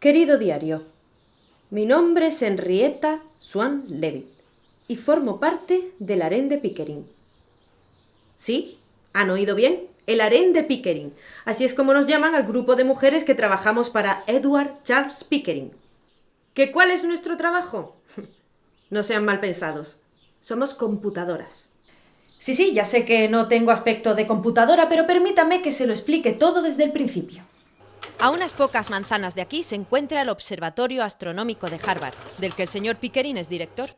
Querido diario, mi nombre es Henrietta Swan Levitt y formo parte del harén de Pickering. ¿Sí? ¿Han oído bien? El harén de Pickering. Así es como nos llaman al grupo de mujeres que trabajamos para Edward Charles Pickering. ¿Qué? cuál es nuestro trabajo? no sean mal pensados. Somos computadoras. Sí, sí, ya sé que no tengo aspecto de computadora, pero permítame que se lo explique todo desde el principio. A unas pocas manzanas de aquí se encuentra el Observatorio Astronómico de Harvard, del que el señor Pickering es director.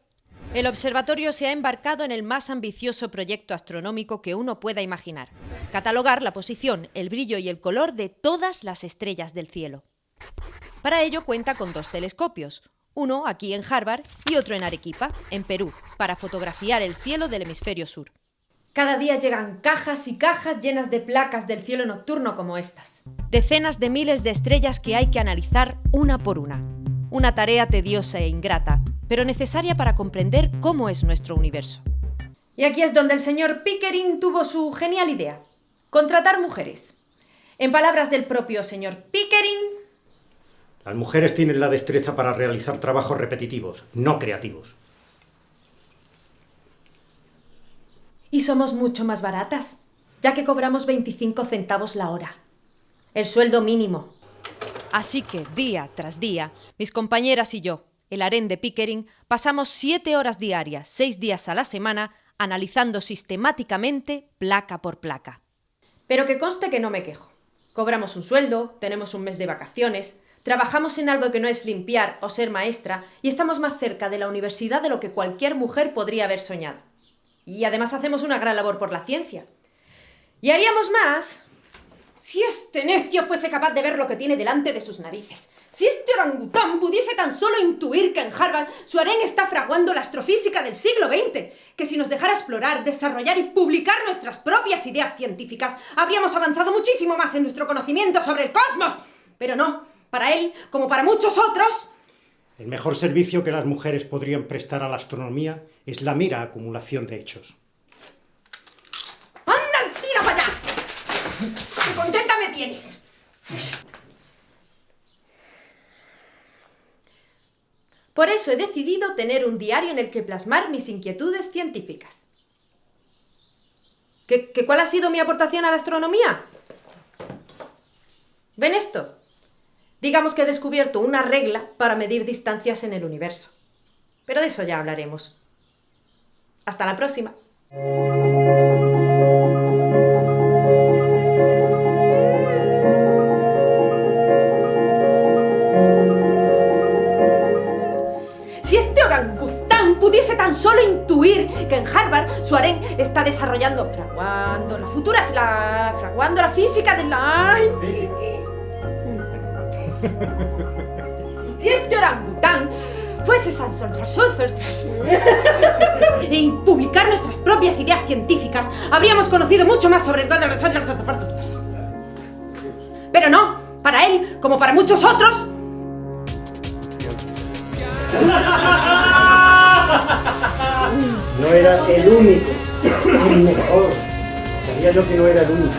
El observatorio se ha embarcado en el más ambicioso proyecto astronómico que uno pueda imaginar, catalogar la posición, el brillo y el color de todas las estrellas del cielo. Para ello cuenta con dos telescopios, uno aquí en Harvard y otro en Arequipa, en Perú, para fotografiar el cielo del hemisferio sur. Cada día llegan cajas y cajas llenas de placas del cielo nocturno como estas. Decenas de miles de estrellas que hay que analizar una por una. Una tarea tediosa e ingrata, pero necesaria para comprender cómo es nuestro universo. Y aquí es donde el señor Pickering tuvo su genial idea. Contratar mujeres. En palabras del propio señor Pickering... Las mujeres tienen la destreza para realizar trabajos repetitivos, no creativos. Y somos mucho más baratas, ya que cobramos 25 centavos la hora. El sueldo mínimo. Así que, día tras día, mis compañeras y yo, el harén de Pickering, pasamos siete horas diarias, seis días a la semana, analizando sistemáticamente placa por placa. Pero que conste que no me quejo. Cobramos un sueldo, tenemos un mes de vacaciones, trabajamos en algo que no es limpiar o ser maestra y estamos más cerca de la universidad de lo que cualquier mujer podría haber soñado. Y además hacemos una gran labor por la ciencia. Y haríamos más si este necio fuese capaz de ver lo que tiene delante de sus narices. Si este orangután pudiese tan solo intuir que en Harvard su harén está fraguando la astrofísica del siglo XX, que si nos dejara explorar, desarrollar y publicar nuestras propias ideas científicas, habríamos avanzado muchísimo más en nuestro conocimiento sobre el cosmos. Pero no, para él, como para muchos otros, el mejor servicio que las mujeres podrían prestar a la astronomía es la mera acumulación de hechos. ¡Anda, tira para allá! ¡Qué contenta me tienes! Por eso he decidido tener un diario en el que plasmar mis inquietudes científicas. ¿Qué, qué cuál ha sido mi aportación a la astronomía? ¿Ven esto? Digamos que he descubierto una regla para medir distancias en el universo. Pero de eso ya hablaremos. Hasta la próxima. Si este orangután pudiese tan solo intuir que en Harvard su está desarrollando, fraguando la futura, la, fraguando la física de la... Si este orangután fuese San y publicar nuestras propias ideas científicas, habríamos conocido mucho más sobre el Pero no, para él, como para muchos otros. No era el único, el mejor. Sabía yo que no era el único.